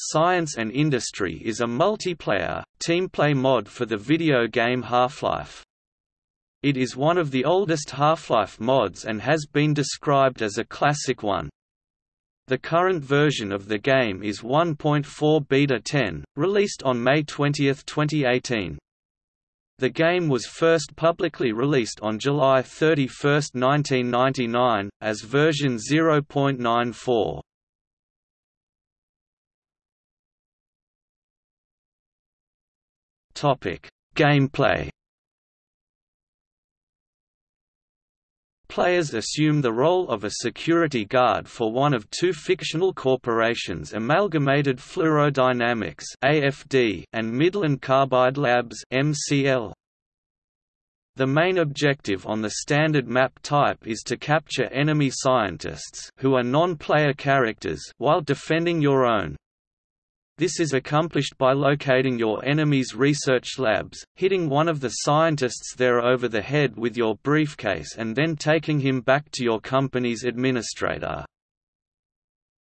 Science and Industry is a multiplayer, teamplay mod for the video game Half-Life. It is one of the oldest Half-Life mods and has been described as a classic one. The current version of the game is 1.4 Beta 10, released on May 20, 2018. The game was first publicly released on July 31, 1999, as version 0.94. Gameplay. Players assume the role of a security guard for one of two fictional corporations Amalgamated Fluorodynamics (AFD) and Midland Carbide Labs (MCL). The main objective on the standard map type is to capture enemy scientists who are non-player characters while defending your own. This is accomplished by locating your enemy's research labs, hitting one of the scientists there over the head with your briefcase and then taking him back to your company's administrator.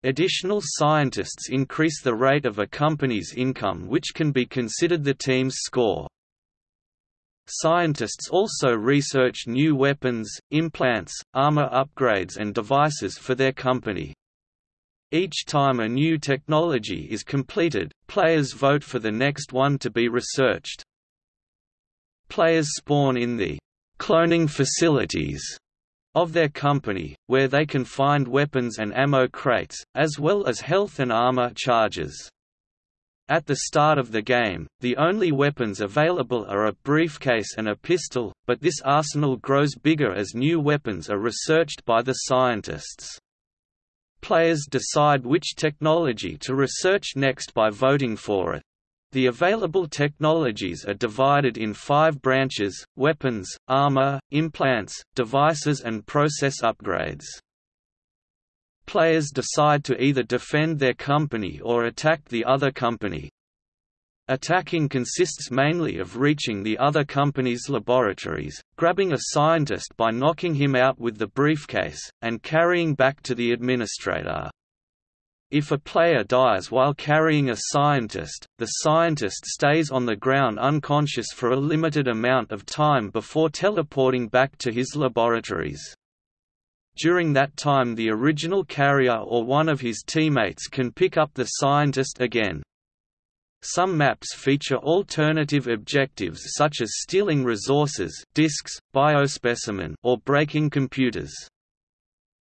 Additional scientists increase the rate of a company's income which can be considered the team's score. Scientists also research new weapons, implants, armor upgrades and devices for their company. Each time a new technology is completed, players vote for the next one to be researched. Players spawn in the cloning facilities of their company, where they can find weapons and ammo crates, as well as health and armor charges. At the start of the game, the only weapons available are a briefcase and a pistol, but this arsenal grows bigger as new weapons are researched by the scientists. Players decide which technology to research next by voting for it. The available technologies are divided in five branches, weapons, armor, implants, devices and process upgrades. Players decide to either defend their company or attack the other company. Attacking consists mainly of reaching the other company's laboratories, grabbing a scientist by knocking him out with the briefcase, and carrying back to the administrator. If a player dies while carrying a scientist, the scientist stays on the ground unconscious for a limited amount of time before teleporting back to his laboratories. During that time the original carrier or one of his teammates can pick up the scientist again. Some maps feature alternative objectives such as stealing resources disks, biospecimen or breaking computers.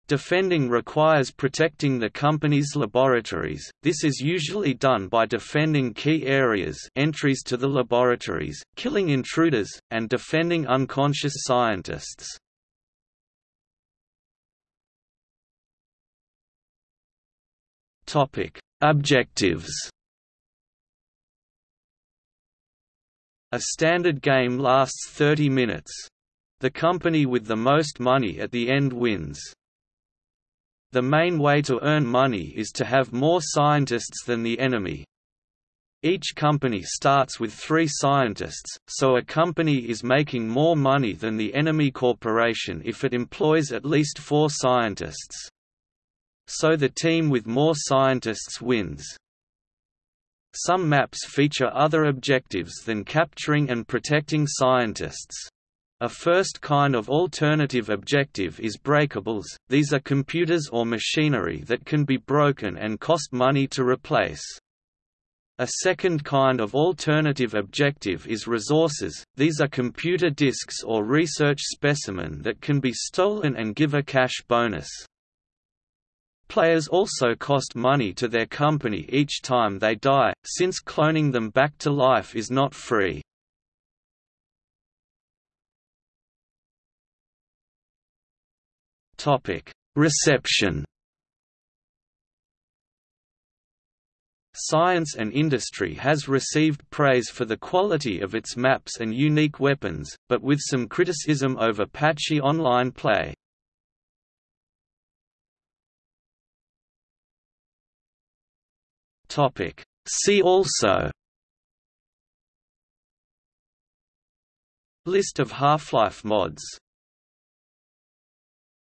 Defending requires protecting the company's laboratories, this is usually done by defending key areas entries to the laboratories, killing intruders, and defending unconscious scientists. Objectives A standard game lasts 30 minutes. The company with the most money at the end wins. The main way to earn money is to have more scientists than the enemy. Each company starts with three scientists, so a company is making more money than the enemy corporation if it employs at least four scientists. So the team with more scientists wins. Some maps feature other objectives than capturing and protecting scientists. A first kind of alternative objective is breakables, these are computers or machinery that can be broken and cost money to replace. A second kind of alternative objective is resources, these are computer disks or research specimen that can be stolen and give a cash bonus. Players also cost money to their company each time they die, since cloning them back to life is not free. Reception Science and Industry has received praise for the quality of its maps and unique weapons, but with some criticism over patchy online play. Topic. See also List of Half-Life mods